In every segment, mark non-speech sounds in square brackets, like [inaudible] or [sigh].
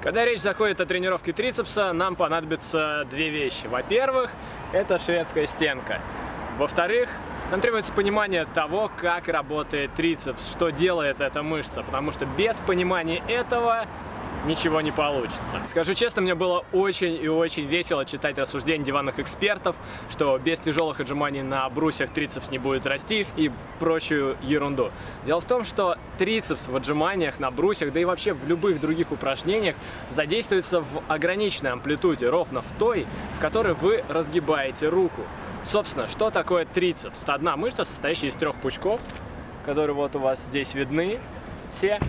Когда речь заходит о тренировке трицепса, нам понадобятся две вещи. Во-первых, это шведская стенка. Во-вторых, нам требуется понимание того, как работает трицепс, что делает эта мышца, потому что без понимания этого ничего не получится. Скажу честно, мне было очень и очень весело читать рассуждения диванных экспертов, что без тяжелых отжиманий на брусьях трицепс не будет расти и прочую ерунду. Дело в том, что трицепс в отжиманиях на брусьях, да и вообще в любых других упражнениях задействуется в ограниченной амплитуде, ровно в той, в которой вы разгибаете руку. Собственно, что такое трицепс? Это одна мышца, состоящая из трех пучков, которые вот у вас здесь видны все.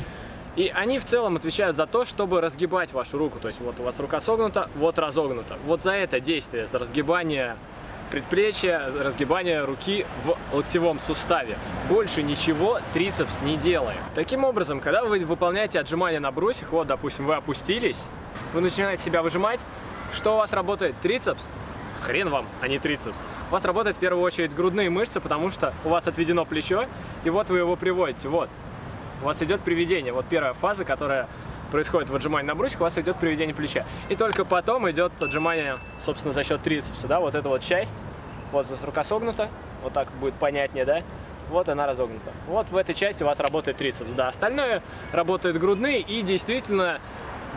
И они в целом отвечают за то, чтобы разгибать вашу руку. То есть вот у вас рука согнута, вот разогнута. Вот за это действие, за разгибание предплечья, разгибание руки в локтевом суставе. Больше ничего трицепс не делает. Таким образом, когда вы выполняете отжимания на брусьях, вот, допустим, вы опустились, вы начинаете себя выжимать, что у вас работает? Трицепс? Хрен вам, а не трицепс. У вас работает в первую очередь грудные мышцы, потому что у вас отведено плечо, и вот вы его приводите, вот у вас идет приведение. Вот первая фаза, которая происходит в отжимании на брусьях, у вас идет приведение плеча. И только потом идет отжимание, собственно, за счет трицепса, да, вот эта вот часть. Вот вас рука согнута, вот так будет понятнее, да. Вот она разогнута. Вот в этой части у вас работает трицепс, да. Остальное работает грудные и действительно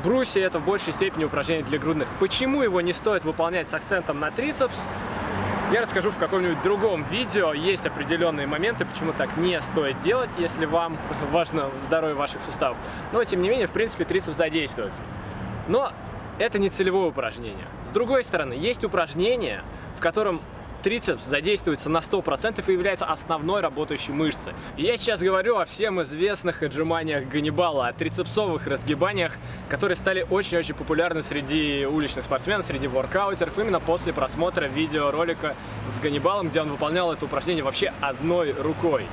брусья это в большей степени упражнение для грудных. Почему его не стоит выполнять с акцентом на трицепс? Я расскажу в каком-нибудь другом видео. Есть определенные моменты, почему так не стоит делать, если вам [laughs] важно здоровье ваших суставов. Но, тем не менее, в принципе, трицепс задействуется. Но это не целевое упражнение. С другой стороны, есть упражнение, в котором трицепс задействуется на 100% и является основной работающей мышцей. И я сейчас говорю о всем известных отжиманиях Ганнибала, о трицепсовых разгибаниях, которые стали очень-очень популярны среди уличных спортсменов, среди воркаутеров, именно после просмотра видеоролика с Ганнибалом, где он выполнял это упражнение вообще одной рукой.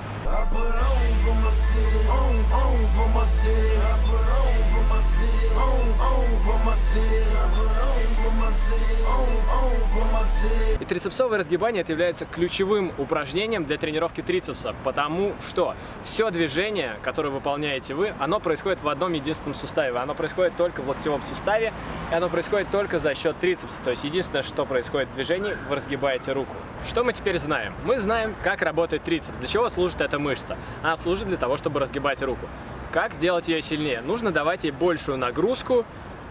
И трицепсовое разгибание это является ключевым упражнением для тренировки трицепса, потому что все движение, которое выполняете вы, оно происходит в одном единственном суставе, оно происходит только в локтевом суставе, и оно происходит только за счет трицепса, то есть единственное, что происходит в движении, вы разгибаете руку. Что мы теперь знаем? Мы знаем, как работает трицепс, для чего служит эта мышца. Она служит для того, чтобы разгибать руку. Как сделать ее сильнее? Нужно давать ей большую нагрузку,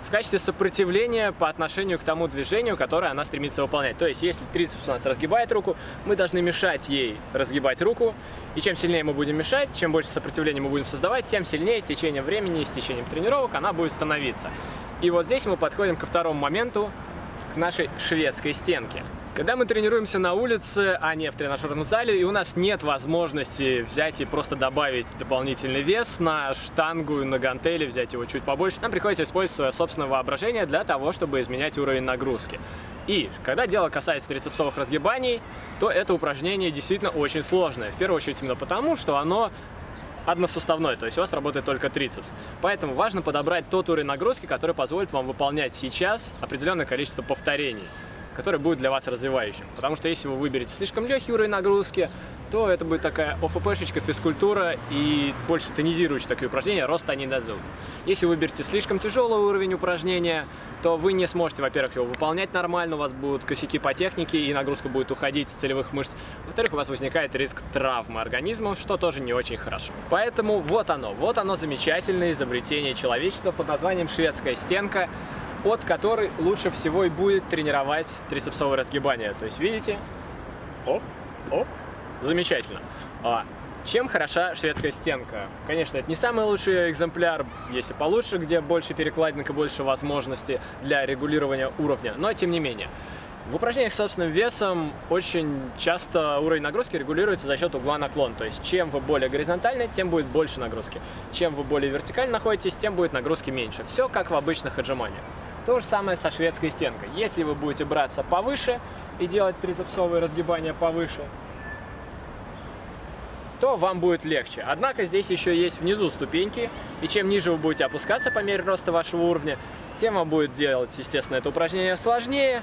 в качестве сопротивления по отношению к тому движению, которое она стремится выполнять. То есть, если трицепс у нас разгибает руку, мы должны мешать ей разгибать руку, и чем сильнее мы будем мешать, чем больше сопротивления мы будем создавать, тем сильнее с течением времени, с течением тренировок она будет становиться. И вот здесь мы подходим ко второму моменту, к нашей шведской стенке. Когда мы тренируемся на улице, а не в тренажерном зале, и у нас нет возможности взять и просто добавить дополнительный вес на штангу, на гантели, взять его чуть побольше, нам приходится использовать свое собственное воображение для того, чтобы изменять уровень нагрузки. И когда дело касается трицепсовых разгибаний, то это упражнение действительно очень сложное. В первую очередь именно потому, что оно односуставной, то есть у вас работает только трицепс. Поэтому важно подобрать тот уровень нагрузки, который позволит вам выполнять сейчас определенное количество повторений который будет для вас развивающим. Потому что если вы выберете слишком легкий уровень нагрузки, то это будет такая ОФПшечка, физкультура и больше тонизирующие такие упражнения, роста они дадут. Если вы выберете слишком тяжелый уровень упражнения, то вы не сможете, во-первых, его выполнять нормально, у вас будут косяки по технике и нагрузка будет уходить с целевых мышц. Во-вторых, у вас возникает риск травмы организма, что тоже не очень хорошо. Поэтому вот оно, вот оно замечательное изобретение человечества под названием шведская стенка от которой лучше всего и будет тренировать трицепсовое разгибание. То есть, видите? Оп, оп. Замечательно. А, чем хороша шведская стенка? Конечно, это не самый лучший экземпляр, есть и получше, где больше перекладинок и больше возможностей для регулирования уровня, но тем не менее. В упражнениях с собственным весом очень часто уровень нагрузки регулируется за счет угла наклон. То есть чем вы более горизонтальны, тем будет больше нагрузки. Чем вы более вертикально находитесь, тем будет нагрузки меньше. Все как в обычных отжиманиях. То же самое со шведской стенкой. Если вы будете браться повыше и делать трицепсовые разгибания повыше, то вам будет легче. Однако здесь еще есть внизу ступеньки, и чем ниже вы будете опускаться по мере роста вашего уровня, тем вам будет делать, естественно, это упражнение сложнее,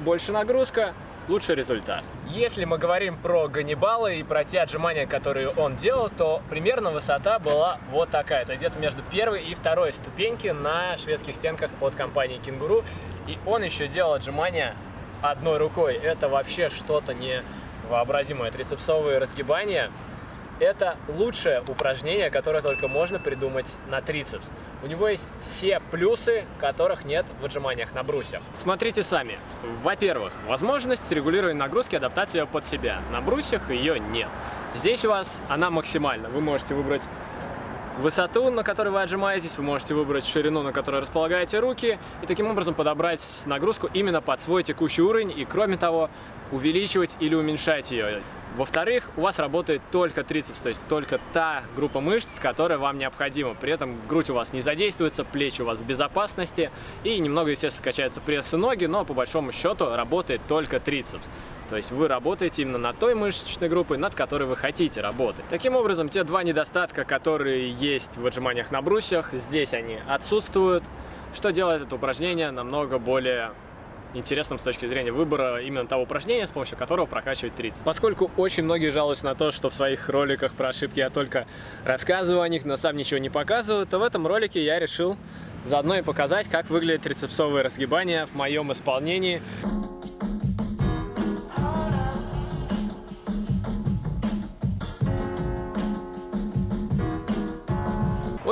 больше нагрузка, лучший результат. Если мы говорим про Ганнибала и про те отжимания, которые он делал, то примерно высота была вот такая. То есть где-то между первой и второй ступеньки на шведских стенках от компании Кенгуру. И он еще делал отжимания одной рукой. Это вообще что-то невообразимое. Трицепсовые разгибания это лучшее упражнение, которое только можно придумать на трицепс. У него есть все плюсы, которых нет в отжиманиях на брусьях. Смотрите сами. Во-первых, возможность регулирования нагрузки, адаптация под себя. На брусьях ее нет. Здесь у вас она максимальна. Вы можете выбрать высоту, на которой вы отжимаетесь, вы можете выбрать ширину, на которой располагаете руки, и таким образом подобрать нагрузку именно под свой текущий уровень, и кроме того, увеличивать или уменьшать ее. Во-вторых, у вас работает только трицепс, то есть только та группа мышц, которая вам необходима. При этом грудь у вас не задействуется, плечи у вас в безопасности и немного, естественно, качаются пресс и ноги, но по большому счету работает только трицепс. То есть вы работаете именно на той мышечной группой, над которой вы хотите работать. Таким образом, те два недостатка, которые есть в отжиманиях на брусьях, здесь они отсутствуют, что делает это упражнение намного более интересным с точки зрения выбора именно того упражнения, с помощью которого прокачивать трицепс. Поскольку очень многие жалуются на то, что в своих роликах про ошибки я только рассказываю о них, но сам ничего не показываю, то в этом ролике я решил заодно и показать, как выглядят трицепсовые разгибания в моем исполнении.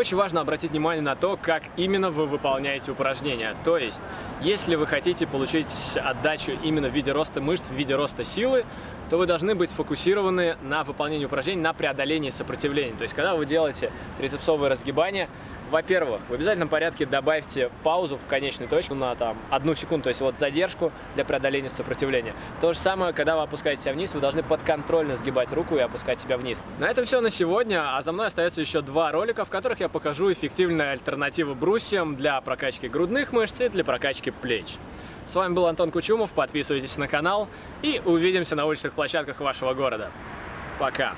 Очень важно обратить внимание на то, как именно вы выполняете упражнения. То есть, если вы хотите получить отдачу именно в виде роста мышц, в виде роста силы, то вы должны быть сфокусированы на выполнении упражнений, на преодолении сопротивления. То есть, когда вы делаете трицепсовые разгибания, во-первых, в обязательном порядке добавьте паузу в конечной точке на там одну секунду, то есть вот задержку для преодоления сопротивления. То же самое, когда вы опускаете себя вниз, вы должны подконтрольно сгибать руку и опускать себя вниз. На этом все на сегодня, а за мной остается еще два ролика, в которых я покажу эффективные альтернативы брусьям для прокачки грудных мышц и для прокачки плеч. С вами был Антон Кучумов, подписывайтесь на канал и увидимся на уличных площадках вашего города. Пока!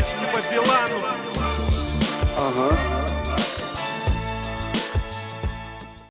Не по Билану. Ага.